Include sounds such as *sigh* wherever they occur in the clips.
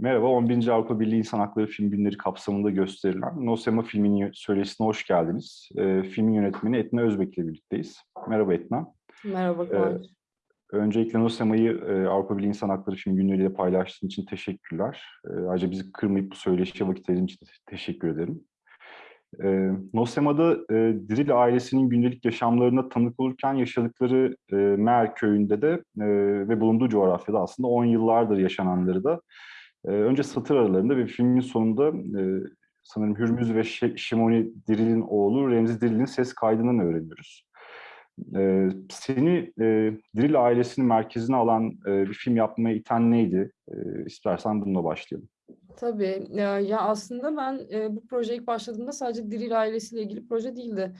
Merhaba, 11. Avrupa Birliği İnsan Hakları Film Günleri kapsamında gösterilen Nosema filminin söyleşisine hoş geldiniz. E, filmin yönetmeni Etna Özbek ile birlikteyiz. Merhaba Etna. Merhaba Kıvanç. Ee, öncelikle Nosema'yı e, Avrupa Birliği İnsan Hakları Film Günleri ile paylaştığın için teşekkürler. E, ayrıca bizi kırmayıp bu söyleşiye vakit ayırdığın için teşekkür ederim. E, Nosema'da e, Diril ailesinin gündelik yaşamlarına tanık olurken yaşadıkları e, Mer köyünde de e, ve bulunduğu coğrafyada aslında 10 yıllardır yaşananları da e, önce satır aralarında ve filmin sonunda e, sanırım Hürmüz ve Şimoni Diril'in oğlu Remzi Diril'in ses kaydından öğreniyoruz. E, seni e, Diril ailesinin merkezine alan e, bir film yapmaya iten neydi? E, istersen bununla başlayalım. Tabii. Ya, aslında ben bu proje ilk başladığımda sadece Diril ailesiyle ilgili proje değildi.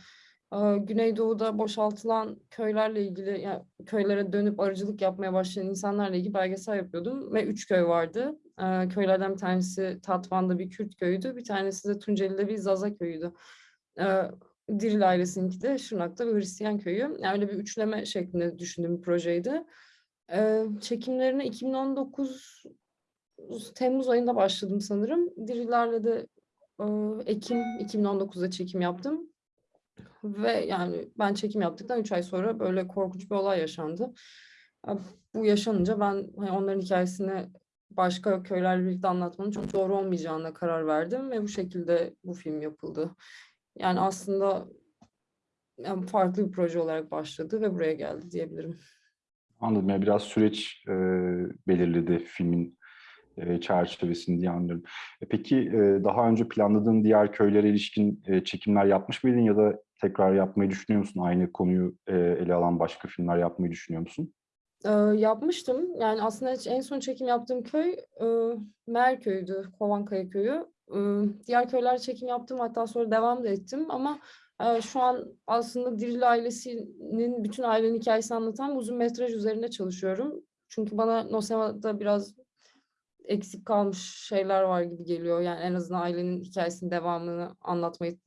E, Güneydoğu'da boşaltılan köylerle ilgili, yani köylere dönüp arıcılık yapmaya başlayan insanlarla ilgili belgesel yapıyordum. Ve üç köy vardı. E, köylerden bir tanesi Tatvan'da bir Kürt köyüydü. Bir tanesi de Tunceli'de bir Zaza köyüydü. E, Diril ailesininki de Şırnak'ta bir Hristiyan köyü. Yani öyle bir üçleme şeklinde düşündüğüm bir projeydi. Çekimlerine 2019 Temmuz ayında başladım sanırım. Dirilerle de e, Ekim 2019'da çekim yaptım. Ve yani ben çekim yaptıktan 3 ay sonra böyle korkunç bir olay yaşandı. Bu yaşanınca ben hani onların hikayesini başka köylerle birlikte anlatmanın çok doğru olmayacağına karar verdim ve bu şekilde bu film yapıldı. Yani aslında yani farklı bir proje olarak başladı ve buraya geldi diyebilirim. Anladım. Yani biraz süreç e, belirledi filmin e, çerçevesini diye anlıyorum. E, peki e, daha önce planladığın diğer köylere ilişkin e, çekimler yapmış mıydın ya da tekrar yapmayı düşünüyor musun? Aynı konuyu e, ele alan başka filmler yapmayı düşünüyor musun? E, yapmıştım. Yani aslında en son çekim yaptığım köy e, Merköy'dü, Kovankaya köyü. E, diğer köyler çekim yaptım hatta sonra devam da ettim ama e, şu an aslında Diril ailesinin bütün ailenin hikayesini anlatan uzun metraj üzerinde çalışıyorum. Çünkü bana Nosema'da biraz eksik kalmış şeyler var gibi geliyor. Yani en azından ailenin hikayesinin devamını anlatmayı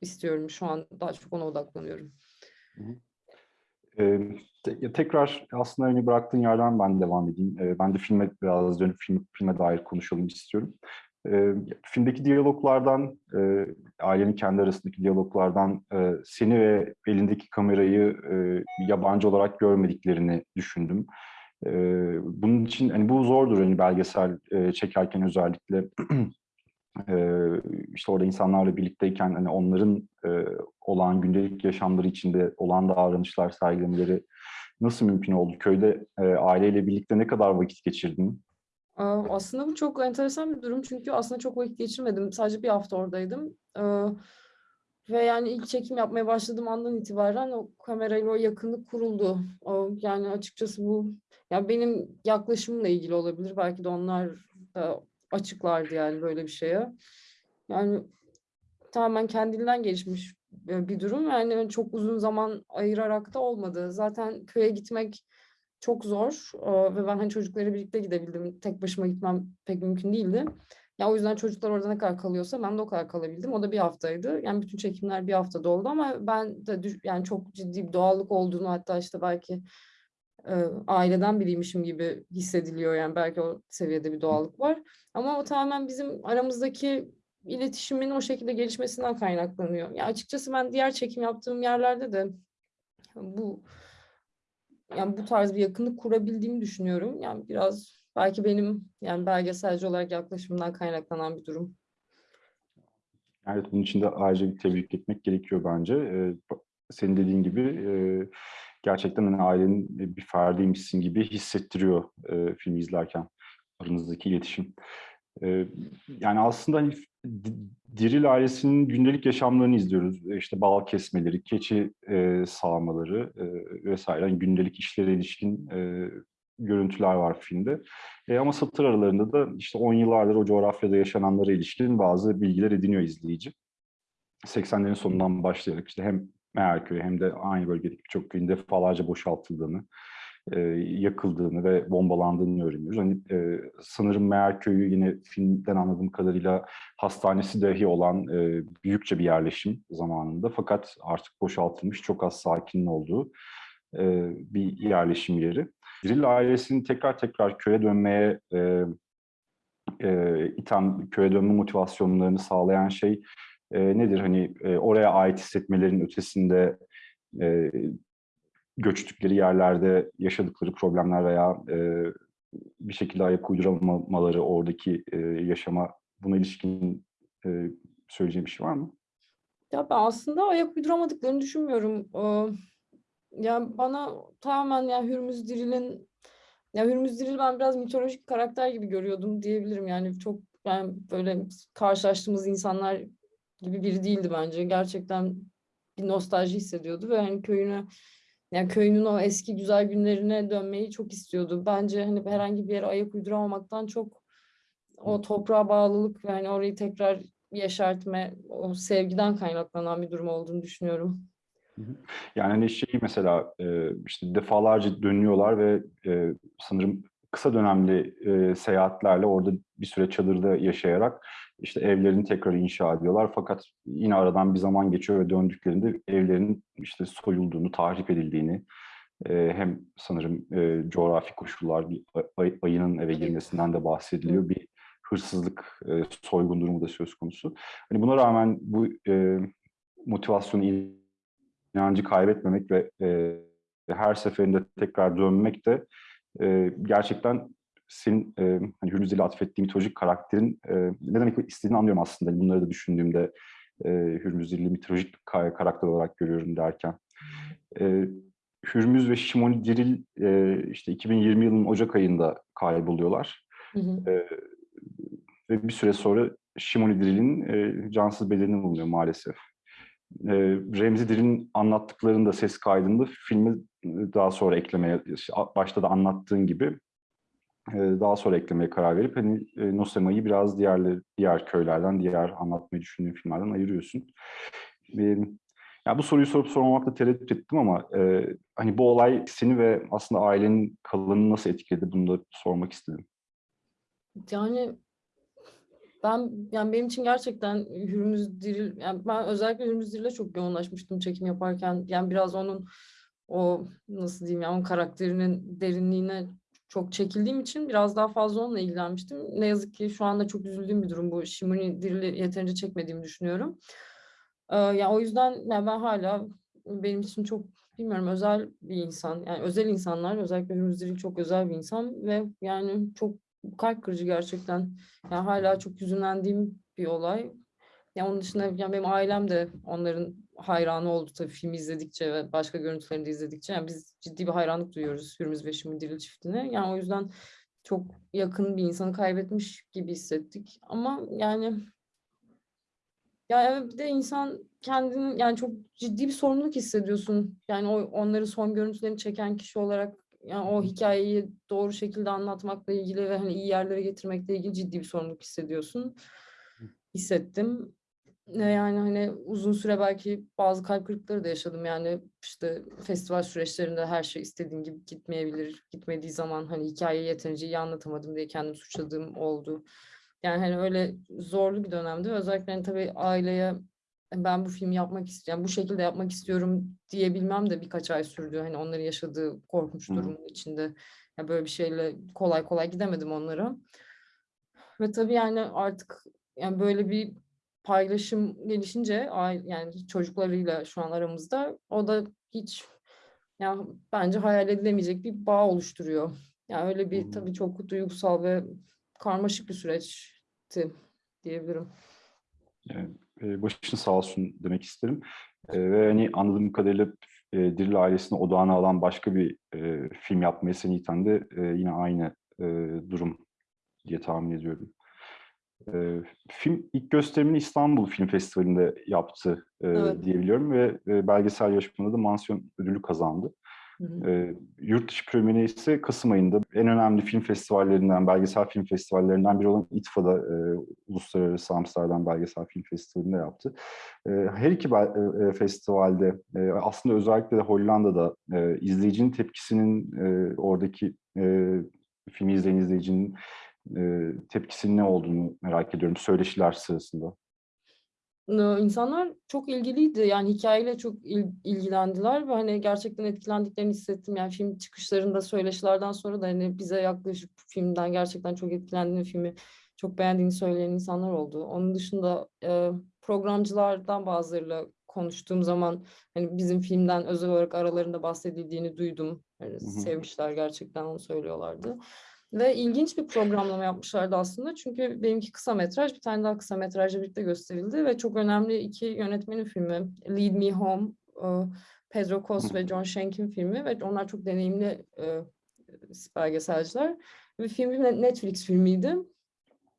istiyorum. Şu an daha çok ona odaklanıyorum. Ee, te tekrar aslında hani bıraktığın yerden ben devam edeyim. Ee, ben de filme biraz dönüp film, filme dair konuşalım istiyorum. Ee, filmdeki diyaloglardan, e, ailenin kendi arasındaki diyaloglardan e, seni ve elindeki kamerayı e, yabancı olarak görmediklerini düşündüm. E, bunun için hani bu zordur hani belgesel e, çekerken özellikle *clears throat* işte orada insanlarla birlikteyken hani onların olan gündelik yaşamları içinde olan davranışlar sergilemeleri nasıl mümkün oldu? Köyde aileyle birlikte ne kadar vakit geçirdin? Aslında bu çok enteresan bir durum çünkü aslında çok vakit geçirmedim. Sadece bir hafta oradaydım. Ve yani ilk çekim yapmaya başladığım andan itibaren o kamerayla o yakınlık kuruldu. O, yani açıkçası bu yani benim yaklaşımla ilgili olabilir. Belki de onlar da açıklardı yani böyle bir şeye. Yani tamamen kendinden gelişmiş bir durum. Yani çok uzun zaman ayırarak da olmadı. Zaten köye gitmek çok zor ve ben hani çocukları birlikte gidebildim. Tek başıma gitmem pek mümkün değildi. Ya o yüzden çocuklar orada ne kadar kalıyorsa ben de o kadar kalabildim. O da bir haftaydı. Yani bütün çekimler bir haftada oldu ama ben de yani çok ciddi bir doğallık olduğunu hatta işte belki e, aileden biriymişim gibi hissediliyor. Yani belki o seviyede bir doğallık var. Ama o tamamen bizim aramızdaki iletişimin o şekilde gelişmesinden kaynaklanıyor. Ya açıkçası ben diğer çekim yaptığım yerlerde de bu yani bu tarz bir yakınlık kurabildiğimi düşünüyorum. Yani biraz belki benim yani belgeselci olarak yaklaşımından kaynaklanan bir durum. Evet, bunun için de ayrıca bir tebrik etmek gerekiyor bence. Ee, senin dediğin gibi e, gerçekten hani ailenin bir ferdiymişsin gibi hissettiriyor e, filmi izlerken aranızdaki iletişim. E, yani aslında hani Diril ailesinin gündelik yaşamlarını izliyoruz. İşte bal kesmeleri, keçi e, sağmaları e, vesaire. Yani gündelik işlere ilişkin e, görüntüler var filmde. E, ama satır aralarında da işte 10 yıllardır o coğrafyada yaşananlara ilişkin bazı bilgiler ediniyor izleyici. 80'lerin sonundan başlayarak işte hem Meğerköy hem de aynı bölgedeki birçok köyün defalarca boşaltıldığını, e, yakıldığını ve bombalandığını öğreniyoruz. Hani e, sanırım Meğerköy'ü yine filmden anladığım kadarıyla hastanesi dahi olan e, büyükçe bir yerleşim zamanında fakat artık boşaltılmış çok az sakinin olduğu e, bir yerleşim yeri. Diril ailesinin tekrar tekrar köye dönmeye e, e, iten köye dönme motivasyonlarını sağlayan şey e, nedir? Hani e, oraya ait hissetmelerin ötesinde e, göçtükleri yerlerde yaşadıkları problemler veya e, bir şekilde ayak uyduramamaları oradaki e, yaşama buna ilişkin e, söyleyeceğim bir şey var mı? Ya ben aslında ayak uyduramadıklarını düşünmüyorum. Ee, yani bana tamamen yani Hürmüz Diril'in ya Hürmüz Diril ben biraz mitolojik karakter gibi görüyordum diyebilirim. Yani çok yani böyle karşılaştığımız insanlar gibi biri değildi bence. Gerçekten bir nostalji hissediyordu ve hani köyüne yani köyünün o eski güzel günlerine dönmeyi çok istiyordu. Bence hani herhangi bir yere ayak uyduramamaktan çok o toprağa bağlılık ve hani orayı tekrar yeşertme, o sevgiden kaynaklanan bir durum olduğunu düşünüyorum. Yani hani şeyi mesela e, işte defalarca dönüyorlar ve e, sanırım kısa dönemli e, seyahatlerle orada bir süre çadırda yaşayarak işte evlerini tekrar inşa ediyorlar. Fakat yine aradan bir zaman geçiyor ve döndüklerinde evlerin işte soyulduğunu, tahrip edildiğini, e, hem sanırım e, coğrafi koşullar, bir ay- ayının eve girmesinden de bahsediliyor. Bir hırsızlık, e, soygun durumu da söz konusu. Hani buna rağmen bu motivasyonu, inancı kaybetmemek ve her seferinde tekrar dönmek de gerçekten senin e, hani Hürmüz ile atfettiğin mitolojik karakterin e, ne demek istediğini anlıyorum aslında. Hani Bunları da düşündüğümde e, Hürmüz Dilli mitolojik ka- karakter olarak görüyorum derken. E, Hürmüz ve Şimoni Diril e, işte 2020 yılının Ocak ayında kayboluyorlar. Hı hı. E, ve bir süre sonra Şimoni Diril'in e, cansız bedeni bulunuyor maalesef. E, Remzi Diril'in anlattıklarını da ses kaydında filmi daha sonra eklemeye, başta da anlattığın gibi daha sonra eklemeye karar verip hani e, Nosema'yı biraz diğerleri, diğer köylerden, diğer anlatmayı düşündüğün filmlerden ayırıyorsun. E, yani bu soruyu sorup sormamakla tereddüt ettim ama e, hani bu olay seni ve aslında ailenin kalanını nasıl etkiledi bunu da sormak istedim. Yani ben yani benim için gerçekten Hürmüz Diril yani ben özellikle Hürmüz Diril'e çok yoğunlaşmıştım çekim yaparken. Yani biraz onun o nasıl diyeyim yani onun karakterinin derinliğine çok çekildiğim için biraz daha fazla onunla ilgilenmiştim. Ne yazık ki şu anda çok üzüldüğüm bir durum bu. Şimuni Diril'i yeterince çekmediğimi düşünüyorum. Ee, yani o yüzden yani ben hala benim için çok bilmiyorum özel bir insan. Yani özel insanlar özellikle Hürmüz Diril çok özel bir insan ve yani çok kalp kırıcı gerçekten. Yani hala çok hüzünlendiğim bir olay. Yani onun dışında yani benim ailem de onların hayranı oldu tabii filmi izledikçe ve başka görüntülerini de izledikçe. Yani biz ciddi bir hayranlık duyuyoruz Hürmüz ve Şimi Diril çiftine. Yani o yüzden çok yakın bir insanı kaybetmiş gibi hissettik. Ama yani ya bir de insan kendini yani çok ciddi bir sorumluluk hissediyorsun. Yani o onları son görüntülerini çeken kişi olarak yani o hikayeyi doğru şekilde anlatmakla ilgili ve hani iyi yerlere getirmekle ilgili ciddi bir sorumluluk hissediyorsun. Hissettim. Yani hani uzun süre belki bazı kalp kırıkları da yaşadım. Yani işte festival süreçlerinde her şey istediğim gibi gitmeyebilir. Gitmediği zaman hani hikayeyi yeterince iyi anlatamadım diye kendimi suçladığım oldu. Yani hani öyle zorlu bir dönemdi. Özellikle hani tabii aileye ben bu filmi yapmak istiyorum, bu şekilde yapmak istiyorum diyebilmem de birkaç ay sürdü. Hani onların yaşadığı korkunç durumun içinde. Ya böyle bir şeyle kolay kolay gidemedim onlara. Ve tabii yani artık yani böyle bir paylaşım gelişince yani çocuklarıyla şu an aramızda o da hiç yani bence hayal edilemeyecek bir bağ oluşturuyor. Yani öyle bir tabii çok duygusal ve karmaşık bir süreçti diyebilirim. Yani, e, başın sağ olsun demek isterim. E, ve hani anladığım kadarıyla e, Diril ailesine odağına alan başka bir film yapmaya seni iten de yine aynı durum diye tahmin ediyorum. E, film ilk gösterimini İstanbul Film Festivali'nde yaptı e, Evet. diyebiliyorum ve e, belgesel yarışmada da mansiyon ödülü kazandı. Hı hı. E, yurt dışı premieri ise Kasım ayında en önemli film festivallerinden, belgesel film festivallerinden biri olan İTFA'da e, Uluslararası Amsterdam Belgesel Film Festivali'nde yaptı. E, her iki e, festivalde e, aslında özellikle de Hollanda'da e, izleyicinin tepkisinin e, oradaki e, filmi izleyen izleyicinin e, tepkisinin ne olduğunu merak ediyorum söyleşiler sırasında. İnsanlar çok ilgiliydi. Yani hikayeyle çok il ilgilendiler ve hani gerçekten etkilendiklerini hissettim. Yani film çıkışlarında söyleşilerden sonra da hani bize yaklaşıp filmden gerçekten çok etkilendiğini, filmi çok beğendiğini söyleyen insanlar oldu. Onun dışında e, programcılardan bazılarıyla konuştuğum zaman hani bizim filmden özel olarak aralarında bahsedildiğini duydum. Yani hı. sevmişler gerçekten onu söylüyorlardı. Ve ilginç bir programlama yapmışlardı aslında. Çünkü benimki kısa metraj, bir tane daha kısa metrajla birlikte gösterildi ve çok önemli iki yönetmenin filmi. Lead Me Home, e, Pedro Kos ve John Shank'in filmi ve onlar çok deneyimli e, belgeselciler. Ve film bir Netflix filmiydi.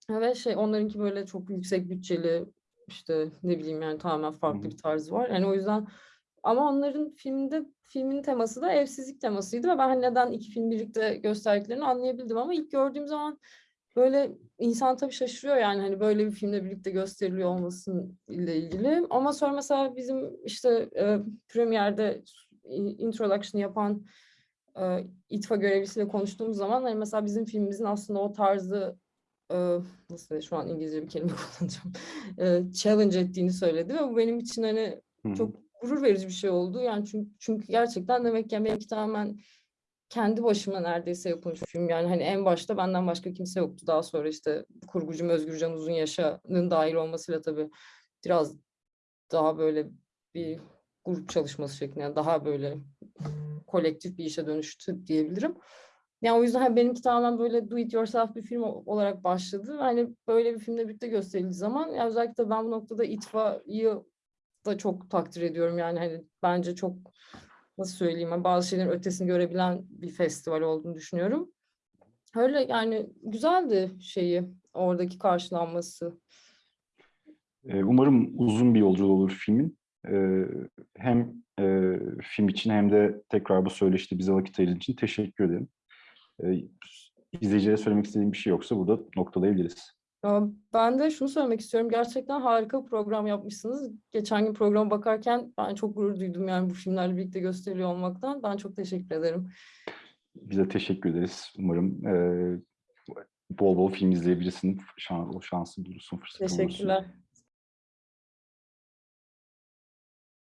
Ve şey onlarınki böyle çok yüksek bütçeli işte ne bileyim yani tamamen farklı bir tarzı var. Yani o yüzden ama onların filmde filmin teması da evsizlik temasıydı ve ben hani neden iki film birlikte gösterdiklerini anlayabildim ama ilk gördüğüm zaman böyle insan tabii şaşırıyor yani hani böyle bir filmde birlikte gösteriliyor olmasın ile ilgili. Ama sonra mesela bizim işte e, premierde introduction yapan e, İTFA görevlisiyle konuştuğumuz zaman hani mesela bizim filmimizin aslında o tarzı e, nasıl şu an İngilizce bir kelime *laughs* kullanacağım e, challenge ettiğini söyledi ve bu benim için hani çok gurur verici bir şey oldu. Yani çünkü, çünkü gerçekten demek ki benimki tamamen kendi başıma neredeyse yapılmış bir film. Yani hani en başta benden başka kimse yoktu. Daha sonra işte kurgucum Özgürcan Uzun Yaşa'nın dahil olmasıyla tabii biraz daha böyle bir grup çalışması şeklinde yani daha böyle kolektif bir işe dönüştü diyebilirim. Yani o yüzden hani benimki tamamen böyle do it yourself bir film olarak başladı. Hani böyle bir filmle birlikte gösterildiği zaman yani özellikle ben bu noktada İTFA'yı da çok takdir ediyorum. Yani hani bence çok nasıl söyleyeyim hani bazı şeylerin ötesini görebilen bir festival olduğunu düşünüyorum. Öyle yani güzeldi şeyi oradaki karşılanması. Ee, Umarım uzun bir yolculuğu olur filmin. Ee, Hem e, film için hem de tekrar bu söyleşte bize vakit ayırdığın için teşekkür ederim. Ee, İzleyicilere söylemek istediğim bir şey yoksa burada noktalayabiliriz. Ben de şunu söylemek istiyorum. Gerçekten harika bir program yapmışsınız. Geçen gün programa bakarken ben çok gurur duydum yani bu filmlerle birlikte gösteriliyor olmaktan. Ben çok teşekkür ederim. Biz de teşekkür ederiz. Umarım e, bol bol film izleyebilirsin. Şan, o şansı bulursun, fırsatı bulursun. Teşekkürler.